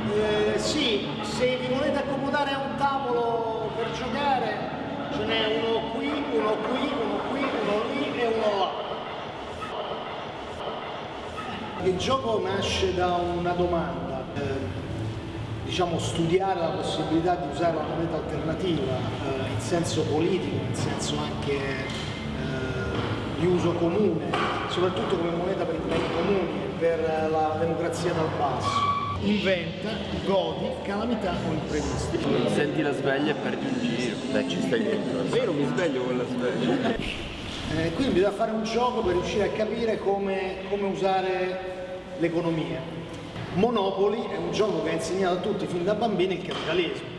Eh, sì, se vi volete accomodare a un tavolo per giocare, ce n'è uno qui, uno qui, uno qui, uno lì e uno là. Il gioco nasce da una domanda, eh, diciamo studiare la possibilità di usare la moneta alternativa eh, in senso politico, in senso anche eh, di uso comune, soprattutto come moneta per i beni comuni e per la democrazia dal basso. Inventa, godi, calamità o imprevisti. Senti la sveglia e perdi un giro. Beh, ci stai dentro. Non mi sveglio con la sveglia. Eh, quindi bisogna fare un gioco per riuscire a capire come, come usare l'economia. Monopoly è un gioco che ha insegnato a tutti fin da bambini il capitalismo.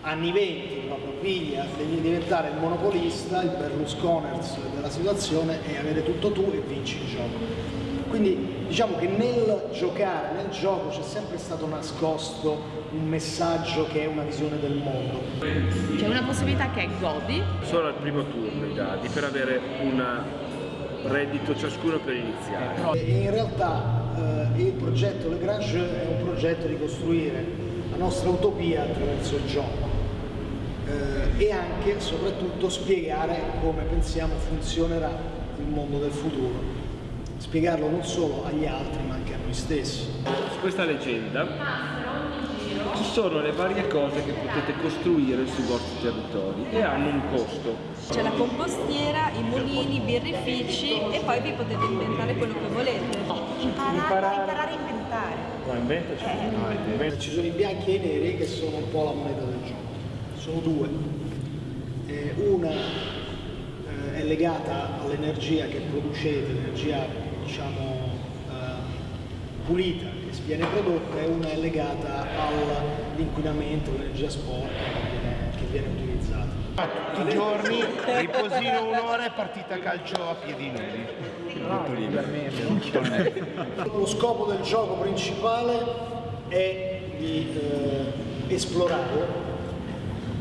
Anni 20 proprio piglia, devi diventare il monopolista, il Berlusconers della situazione e avere tutto tu e vinci il gioco. Quindi diciamo che nel giocare, nel gioco c'è sempre stato nascosto un messaggio che è una visione del mondo. C'è una possibilità che è godi, Solo al primo turno i dadi per avere un reddito ciascuno per iniziare. E in realtà eh, il progetto Lagrange è un progetto di costruire la nostra utopia attraverso il gioco eh, e anche e soprattutto spiegare come pensiamo funzionerà il mondo del futuro. Spiegarlo non solo agli altri ma anche a noi stessi. Su questa leggenda ci sono le varie cose che potete costruire sui vostri territori e hanno un costo. C'è la compostiera, i mulini, i birrifici e poi vi potete inventare quello che volete. Imparare, imparare a inventare. Ma inventaci. No, inventa. Ci sono i bianchi e i neri che sono un po' la moneta del gioco. Sono due. Eh, una eh, è legata all'energia che producete, l'energia diciamo eh, pulita che viene prodotta e una è legata all'inquinamento, all'energia sporca che viene, che viene utilizzata. tutti i giorni, riposino un'ora e partita calcio a piedi nudi. Lo scopo del gioco principale è di eh, esplorare,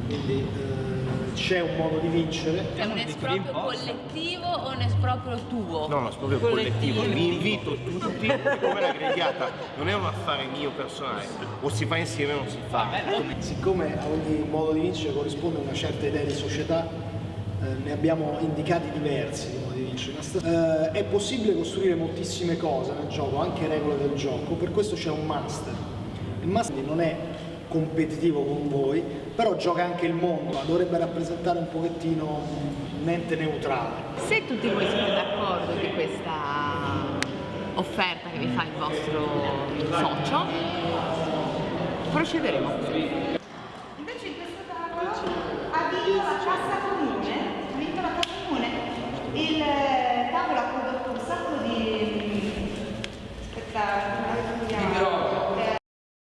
quindi eh, c'è un modo di vincere. è un esproprio collettivo o un esproprio tuo? No, no, è proprio collettivo. Vi invito tutti, come la grigliata non è un affare mio personale, o si fa insieme o non si fa. Siccome a ogni modo di vincere corrisponde una certa idea di società, eh, ne abbiamo indicati diversi di modi di vincere. Eh, è possibile costruire moltissime cose nel gioco, anche regole del gioco, per questo c'è un master. Il master non è competitivo con voi, però gioca anche il mondo, dovrebbe rappresentare un pochettino un ente neutrale. Se tutti voi siete d'accordo di questa offerta che vi fa il vostro socio, procederemo.